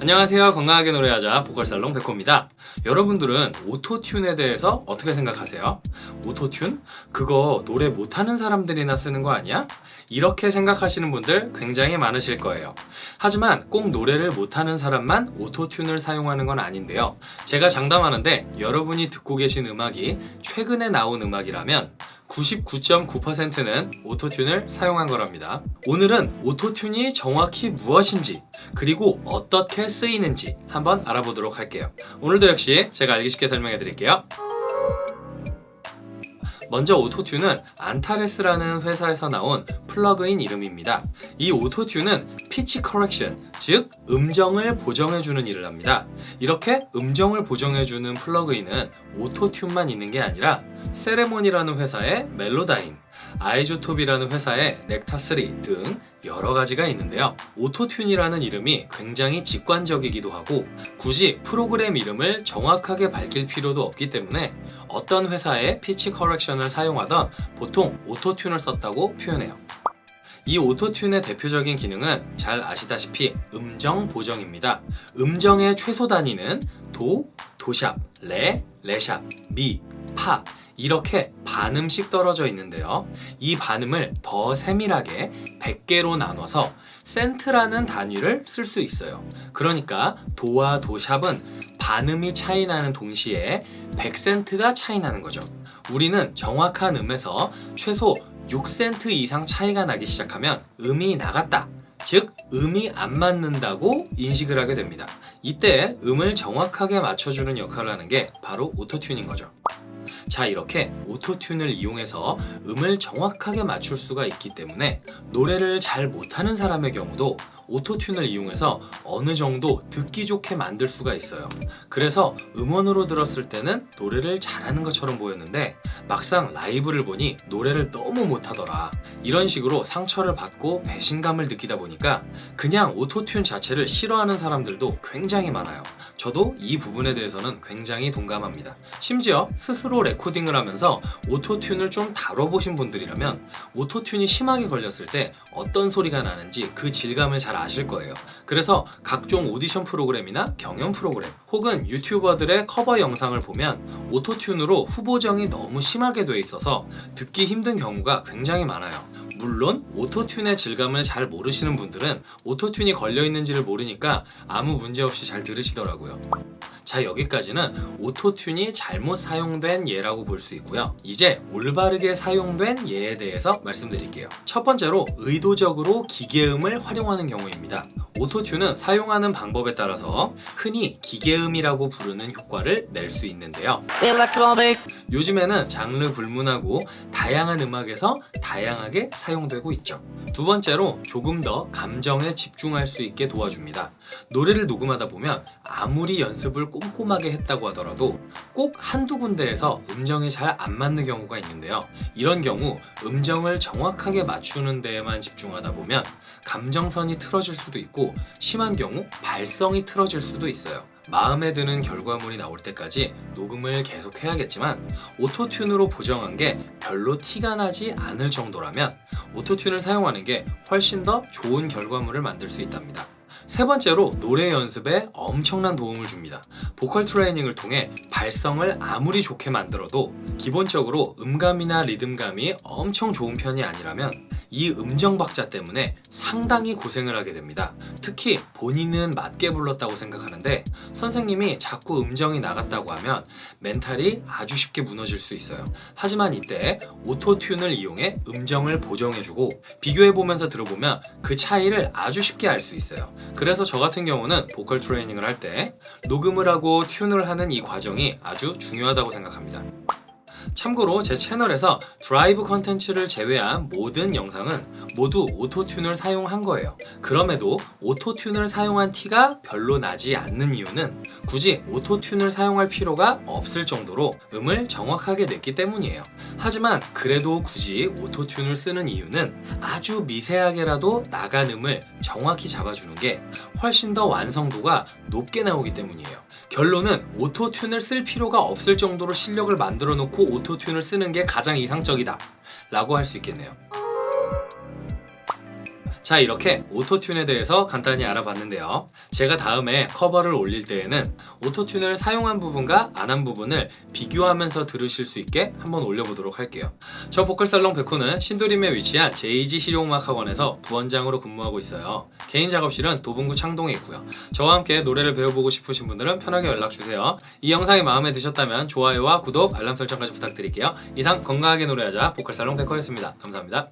안녕하세요 건강하게 노래하자 보컬살롱 백호입니다 여러분들은 Auto-Tune에 대해서 어떻게 생각하세요? Auto-Tune? 그거 노래 못하는 사람들이나 쓰는 거 아니야? 이렇게 생각하시는 분들 굉장히 많으실 거예요 하지만 꼭 노래를 못하는 사람만 Auto-Tune을 사용하는 건 아닌데요 제가 장담하는데 여러분이 듣고 계신 음악이 최근에 나온 음악이라면 99.9%는 Auto-Tune을 사용한 거랍니다. 오늘은 Auto-Tune이 정확히 무엇인지 그리고 어떻게 쓰이는지 한번 알아보도록 할게요. 오늘도 역시 제가 알기 쉽게 설명해 드릴게요. 먼저 Auto-Tune은 Antares라는 회사에서 나온 플러그인 이름입니다. 이 Auto-Tune은 pitch correction, 즉 음정을 보정해주는 일을 합니다. 이렇게 음정을 보정해주는 plug-in은 Auto-Tune만 있는 게 아니라 Celemony라는 회사의 Melodyne, iZotope이라는 회사의 넥타3 등 여러 가지가 있는데요. Auto-Tune이라는 이름이 굉장히 직관적이기도 하고 굳이 프로그램 이름을 정확하게 밝힐 필요도 없기 때문에 어떤 회사의 pitch correction을 사용하던 보통 Auto-Tune을 썼다고 표현해요. 이 Auto-Tune의 대표적인 기능은 잘 아시다시피 음정 보정입니다. 음정의 최소 단위는 도, 도샵, 레, 레샵, 미, 파 이렇게 반음씩 떨어져 있는데요. 이 반음을 더 세밀하게 100개로 나눠서 센트라는 단위를 쓸 수 있어요. 그러니까 도와 도샵은 반음이 차이 나는 동시에 100센트가 차이 나는 거죠. 우리는 정확한 음에서 최소 6센트 이상 차이가 나기 시작하면 음이 나갔다. 즉 음이 안 맞는다고 인식을 하게 됩니다. 이때 음을 정확하게 맞춰주는 역할을 하는 게 바로 Auto-Tune인 거죠. 자 이렇게 오토튠을 이용해서 음을 정확하게 맞출 수가 있기 때문에 노래를 잘 못하는 사람의 경우도 오토튠을 이용해서 어느 정도 듣기 좋게 만들 수가 있어요. 그래서 음원으로 들었을 때는 노래를 잘하는 것처럼 보였는데 막상 라이브를 보니 노래를 너무 못하더라. 이런 식으로 상처를 받고 배신감을 느끼다 보니까 그냥 오토튠 자체를 싫어하는 사람들도 굉장히 많아요 저도 이 부분에 대해서는 굉장히 동감합니다. 심지어 스스로 레코딩을 하면서 Auto-Tune을 좀 다뤄보신 분들이라면 Auto-Tune이 심하게 걸렸을 때 어떤 소리가 나는지 그 질감을 잘 아실 거예요. 그래서 각종 오디션 프로그램이나 경연 프로그램 혹은 유튜버들의 커버 영상을 보면 Auto-Tune으로 후보정이 너무 심하게 돼 있어서 듣기 힘든 경우가 굉장히 많아요 물론 Auto-Tune의 질감을 잘 모르시는 분들은 Auto-Tune이 걸려있는지를 모르니까 아무 문제 없이 잘 들으시더라고요. 자 여기까지는 오토튠이 잘못 사용된 예라고 볼 수 있고요. 이제 올바르게 사용된 예에 대해서 말씀드릴게요. 첫 번째로 의도적으로 기계음을 활용하는 경우입니다 오토튠은 사용하는 방법에 따라서 흔히 기계음이라고 부르는 효과를 낼 수 있는데요. 요즘에는 장르 불문하고 다양한 음악에서 다양하게 사용되고 있죠. 두 번째로 조금 더 감정에 집중할 수 있게 도와줍니다. 노래를 녹음하다 보면 아무리 연습을 꼼꼼하게 했다고 하더라도 꼭 한두 군데에서 음정이 잘 안 맞는 경우가 있는데요. 이런 경우 음정을 정확하게 맞추는 데에만 집중하다 보면 감정선이 틀어질 수도 있고 심한 경우 발성이 틀어질 수도 있어요. 마음에 드는 결과물이 나올 때까지 녹음을 계속 해야겠지만 오토튠으로 보정한 게 별로 티가 나지 않을 정도라면 오토튠을 사용하는 게 훨씬 더 좋은 결과물을 만들 수 있답니다. 세 번째로 노래 연습에 엄청난 도움을 줍니다. 보컬 트레이닝을 통해 발성을 아무리 좋게 만들어도 기본적으로 음감이나 리듬감이 엄청 좋은 편이 아니라면 이 음정 박자 때문에 상당히 고생을 하게 됩니다. 특히 본인은 맞게 불렀다고 생각하는데 선생님이 자꾸 음정이 나갔다고 하면 멘탈이 아주 쉽게 무너질 수 있어요. 하지만 이때 Auto-Tune을 이용해 음정을 보정해주고 비교해보면서 들어보면 그 차이를 아주 쉽게 알 수 있어요. 그래서 저 같은 경우는 보컬 트레이닝을 할 때 녹음을 하고 tune을 하는 이 과정이 아주 중요하다고 생각합니다 참고로 제 채널에서 드라이브 컨텐츠를 제외한 모든 영상은 모두 Auto-Tune을 사용한 거예요. 그럼에도 Auto-Tune을 사용한 티가 별로 나지 않는 이유는 굳이 Auto-Tune을 사용할 필요가 없을 정도로 음을 정확하게 냈기 때문이에요. 하지만 그래도 굳이 Auto-Tune을 쓰는 이유는 아주 미세하게라도 나간 음을 정확히 잡아주는 게 훨씬 더 완성도가 높게 나오기 때문이에요. 결론은 Auto-Tune을 쓸 필요가 없을 정도로 실력을 만들어 놓고 Auto-Tune을 쓰는 게 가장 이상적이다 라고 할 수 있겠네요 자 이렇게 Auto-Tune에 대해서 간단히 알아봤는데요. 제가 다음에 커버를 올릴 때에는 오토튠을 사용한 부분과 안 한 부분을 비교하면서 들으실 수 있게 한번 올려보도록 할게요. 저 보컬살롱 백호는 신도림에 위치한 JG 실용음악 학원에서 부원장으로 근무하고 있어요. 개인 작업실은 도봉구 창동에 있고요. 저와 함께 노래를 배워보고 싶으신 분들은 편하게 연락주세요. 이 영상이 마음에 드셨다면 좋아요와 구독, 알람 설정까지 부탁드릴게요. 이상 건강하게 노래하자 보컬살롱 백호였습니다. 감사합니다